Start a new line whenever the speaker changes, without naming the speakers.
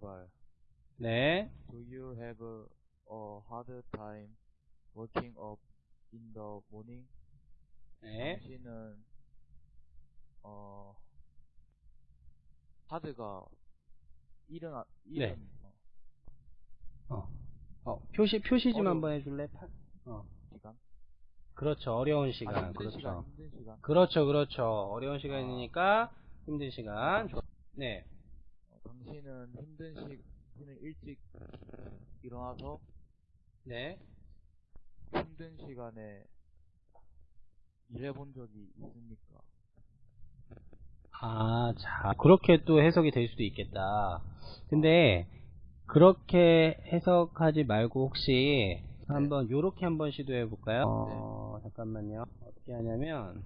제발.
네.
Do you have a, a hard time waking up in the morning?
네.
당신은 어 하드가 일어나 일은
네.
어,
어. 어, 표시, 표시 좀
어려운-
한번 해줄래? 파- 어.
시간
그렇죠. 어려운
아,
시간.
힘든
그렇죠.
시간 힘든 시간
그렇죠. 그렇죠. 어려운 시간이니까 힘든 시간. 좋- 네.
어, 당신은 힘든 시 당신은 일찍 일어나서
네.
힘든 시간에 일해본 적이 있습니까?
아, 자, 그렇게 또 해석이 될 수도 있겠다. 근데, 그렇게 해석하지 말고 혹시 한번 요렇게 한번 시도해 볼까요? 어, 잠깐만요. 어떻게 하냐면,